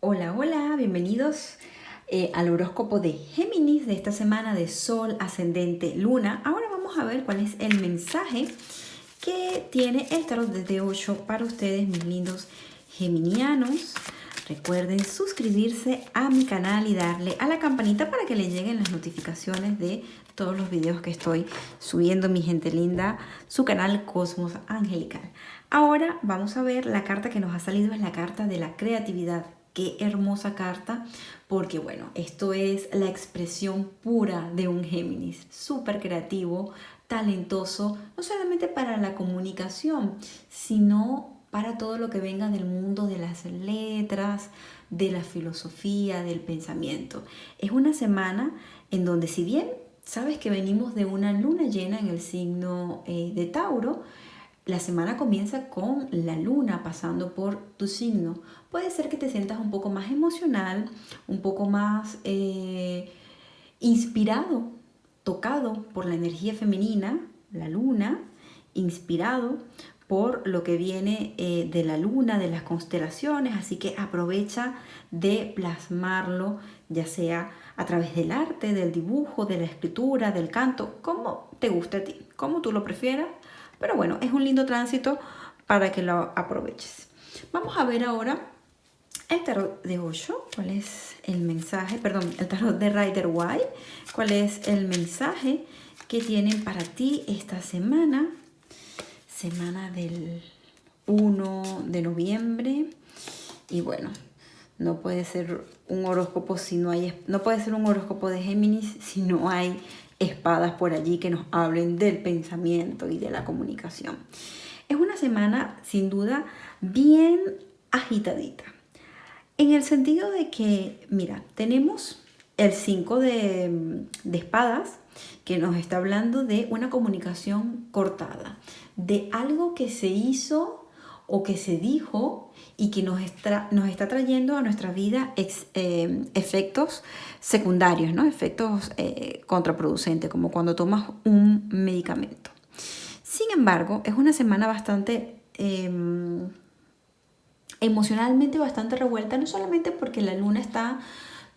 Hola, hola, bienvenidos eh, al horóscopo de Géminis de esta semana de Sol, Ascendente, Luna. Ahora vamos a ver cuál es el mensaje que tiene el tarot desde 8 para ustedes, mis lindos geminianos. Recuerden suscribirse a mi canal y darle a la campanita para que le lleguen las notificaciones de todos los videos que estoy subiendo, mi gente linda, su canal Cosmos Angelical. Ahora vamos a ver la carta que nos ha salido, es la carta de la creatividad Qué hermosa carta, porque bueno, esto es la expresión pura de un Géminis, súper creativo, talentoso, no solamente para la comunicación, sino para todo lo que venga del mundo de las letras, de la filosofía, del pensamiento. Es una semana en donde si bien sabes que venimos de una luna llena en el signo eh, de Tauro, la semana comienza con la luna pasando por tu signo. Puede ser que te sientas un poco más emocional, un poco más eh, inspirado, tocado por la energía femenina, la luna, inspirado por lo que viene eh, de la luna, de las constelaciones, así que aprovecha de plasmarlo, ya sea a través del arte, del dibujo, de la escritura, del canto, como te guste a ti, como tú lo prefieras, pero bueno, es un lindo tránsito para que lo aproveches. Vamos a ver ahora el tarot de 8, cuál es el mensaje, perdón, el tarot de Rider White, cuál es el mensaje que tienen para ti esta semana, semana del 1 de noviembre. Y bueno, no puede ser un horóscopo si no hay, no puede ser un horóscopo de Géminis si no hay espadas por allí que nos hablen del pensamiento y de la comunicación. Es una semana sin duda bien agitadita. En el sentido de que, mira, tenemos el 5 de, de, espadas que nos está hablando de una comunicación cortada, de algo que se hizo o que se dijo y que nos está, nos está trayendo a nuestra vida eh, efectos secundarios, ¿no? efectos eh, contraproducentes, como cuando tomas un medicamento. Sin embargo, es una semana bastante em, emocionalmente bastante revuelta, no solamente porque la luna está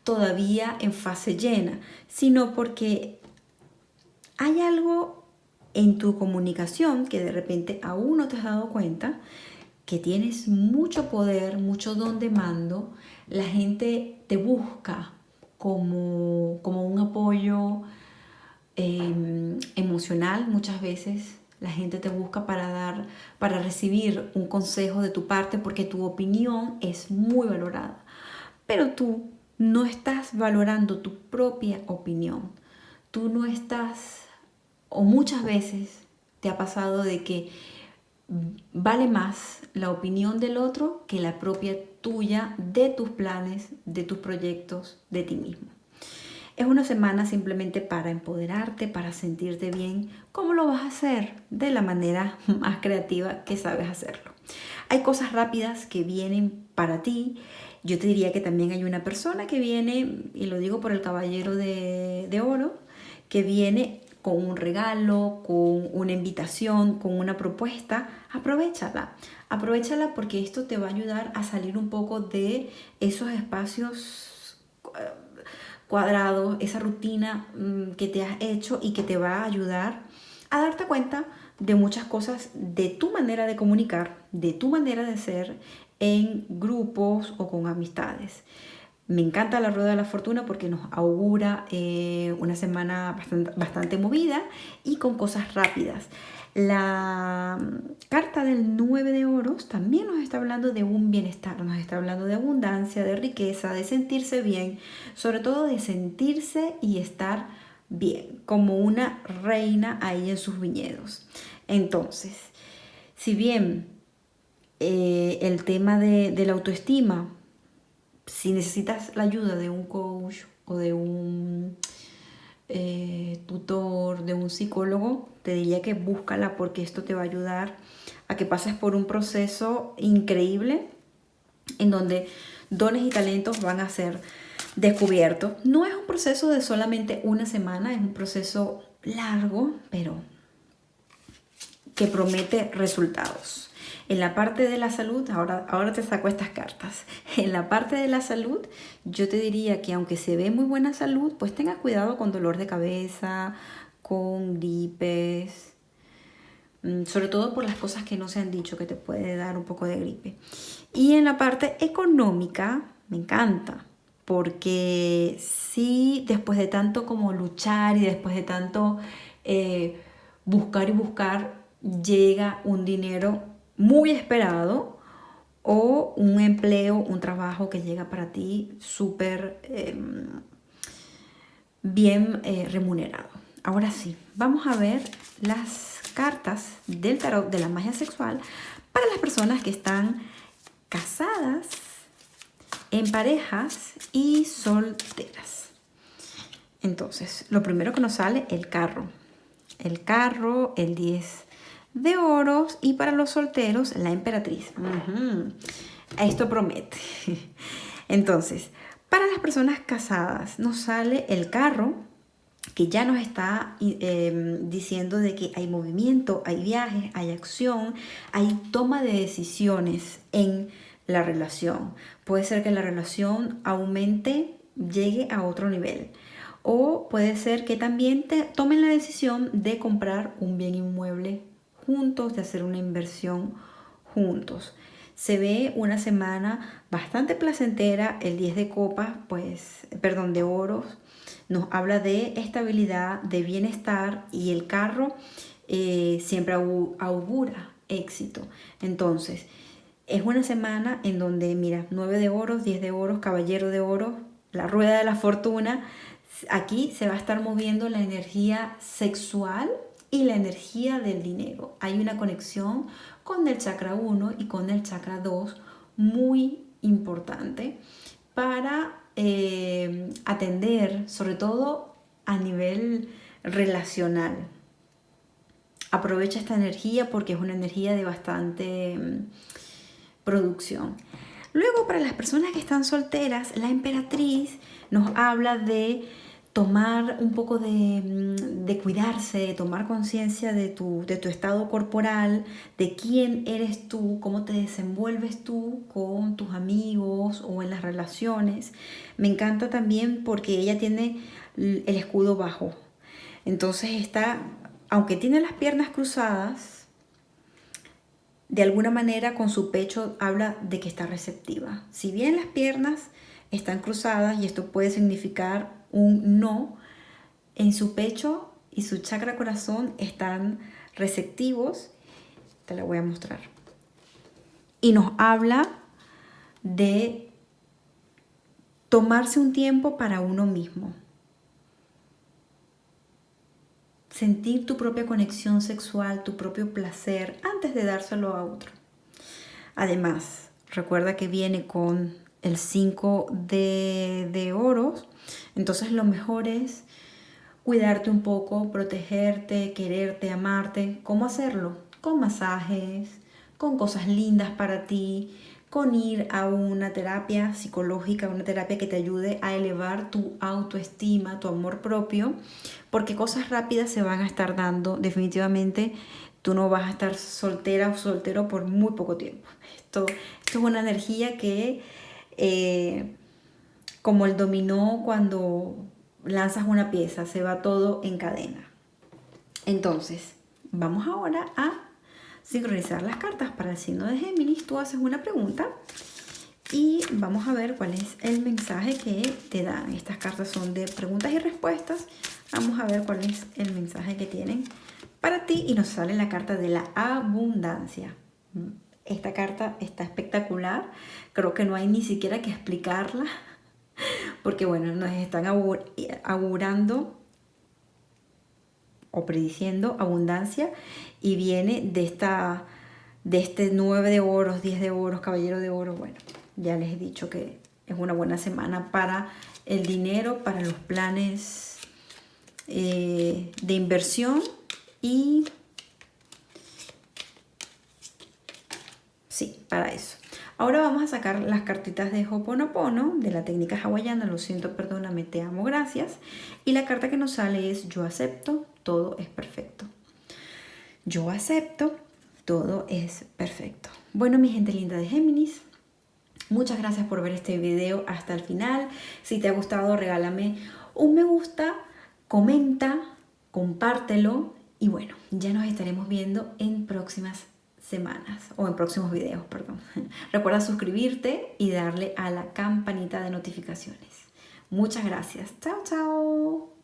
todavía en fase llena, sino porque hay algo en tu comunicación que de repente aún no te has dado cuenta que tienes mucho poder, mucho don de mando, la gente te busca como, como un apoyo em, emocional muchas veces. La gente te busca para dar, para recibir un consejo de tu parte porque tu opinión es muy valorada. Pero tú no estás valorando tu propia opinión. Tú no estás, o muchas veces te ha pasado de que vale más la opinión del otro que la propia tuya de tus planes, de tus proyectos, de ti mismo. Es una semana simplemente para empoderarte, para sentirte bien. ¿Cómo lo vas a hacer? De la manera más creativa que sabes hacerlo. Hay cosas rápidas que vienen para ti. Yo te diría que también hay una persona que viene, y lo digo por el caballero de, de oro, que viene con un regalo, con una invitación, con una propuesta, aprovechala. Aprovechala porque esto te va a ayudar a salir un poco de esos espacios eh, cuadrados, esa rutina mm, que te has hecho y que te va a ayudar a darte cuenta de muchas cosas de tu manera de comunicar, de tu manera de ser en grupos o con amistades. Me encanta la rueda de la fortuna porque nos augura eh, una semana bastante, movida y con cosas rápidas. La mm, carta del 9 de oros también nos está hablando de un bienestar, nos está hablando de abundancia, de riqueza, de sentirse bien, sobre todo de sentirse y estar bien, como una reina ahí en sus viñedos. Entonces, si bien eh, el tema de, de la autoestima si necesitas la ayuda de un coach o de un eh, tutor, de un psicólogo, te diría que búscala porque esto te va a ayudar a que pases por un proceso increíble en donde dones y talentos van a ser descubiertos. No es un proceso de solamente una semana, es un proceso largo, pero que promete resultados. En la parte de la salud, ahora, ahora te saco estas cartas. En la parte de la salud, yo te diría que aunque se ve muy buena salud, pues tenga cuidado con dolor de cabeza, con gripes, mm, sobre todo por las cosas que no se han dicho que te puede dar un poco de gripe. Y en la parte económica, me encanta, porque sí, después de tanto como luchar y después de tanto eh, buscar y buscar, llega un dinero muy esperado o un empleo, un trabajo que llega para ti súper em, bien eh, remunerado. Ahora sí, vamos a ver las cartas del tarot de la magia sexual para las personas que están casadas, en parejas y solteras. Entonces, lo primero que nos sale, el carro. El carro, el 10 de oros y para los solteros, la emperatriz. Esto promete. Entonces, para las personas casadas nos sale el carro, que ya nos está em, diciendo de que hay movimiento, hay viajes, hay acción, hay toma de decisiones en la relación. Puede ser que la relación aumente, llegue a otro nivel. O puede ser que también te tomen la decisión de comprar un bien inmueble juntos, de hacer una inversión juntos. Se ve una semana bastante placentera, el 10 de copas, pues, perdón, de oros, nos habla de estabilidad, de bienestar y el carro eh, siempre augura éxito. Entonces, es una semana en donde, mira, 9 de oros, 10 de oros, caballero de oro, la rueda de la fortuna. Aquí se va a estar moviendo la energía sexual y la energía del dinero. Hay una conexión con el chakra 1 y con el chakra 2 muy importante para eh, atender, sobre todo a nivel relacional. Aprovecha esta energía porque es una energía de bastante mm, producción. Luego, para las personas que están solteras, la emperatriz nos habla de tomar un poco mm, de, cuidarse, de tomar conciencia de tu, de tu estado corporal, de quién eres tú, cómo te desenvuelves tú con tus amigos o en las relaciones. Me encanta también porque ella tiene el escudo bajo. Entonces está, aunque tiene las piernas cruzadas, de alguna manera con su pecho habla de que está receptiva. Si bien las piernas están cruzadas y esto puede significar un no, en su pecho y su chakra corazón están receptivos. Te la voy a mostrar. Y nos habla de tomarse un tiempo para uno mismo. Sentir tu propia conexión sexual, tu propio placer antes de dárselo a otro. Además, recuerda que viene con el 5 de, de oros, entonces lo mejor es cuidarte un poco, protegerte, quererte, amarte. ¿Cómo hacerlo? Con masajes, con cosas lindas para ti, con ir a una terapia psicológica, una terapia que te ayude a elevar tu autoestima, tu amor propio, porque cosas rápidas se van a estar dando. Definitivamente tú no vas a estar soltera o soltero por muy poco tiempo. Esto, esto es una energía que eh, como el dominó cuando lanzas una pieza, se va todo en cadena. Entonces, vamos ahora a sincronizar las cartas para el signo de Géminis. Tú haces una pregunta y vamos a ver cuál es el mensaje que te dan. Estas cartas son de preguntas y respuestas. Vamos a ver cuál es el mensaje que tienen para ti y nos sale la carta de la abundancia. Esta carta está espectacular. Creo que no hay ni siquiera que explicarla. Porque bueno, nos están augurando o prediciendo abundancia y viene de esta de este 9 de oros, 10 de oros, caballero de oro. Bueno, ya les he dicho que es una buena semana para el dinero, para los planes eh, de inversión y Sí, para eso. Ahora vamos a sacar las cartitas de Hoponopono, de la técnica hawaiana, lo siento, perdóname, te amo, gracias. Y la carta que nos sale es yo acepto, todo es perfecto. Yo acepto, todo es perfecto. Bueno, mi gente linda de Géminis, muchas gracias por ver este video hasta el final. Si te ha gustado, regálame un me gusta, comenta, compártelo y bueno, ya nos estaremos viendo en próximas semanas o en próximos videos, perdón. Recuerda suscribirte y darle a la campanita de notificaciones. Muchas gracias. Chao, chao.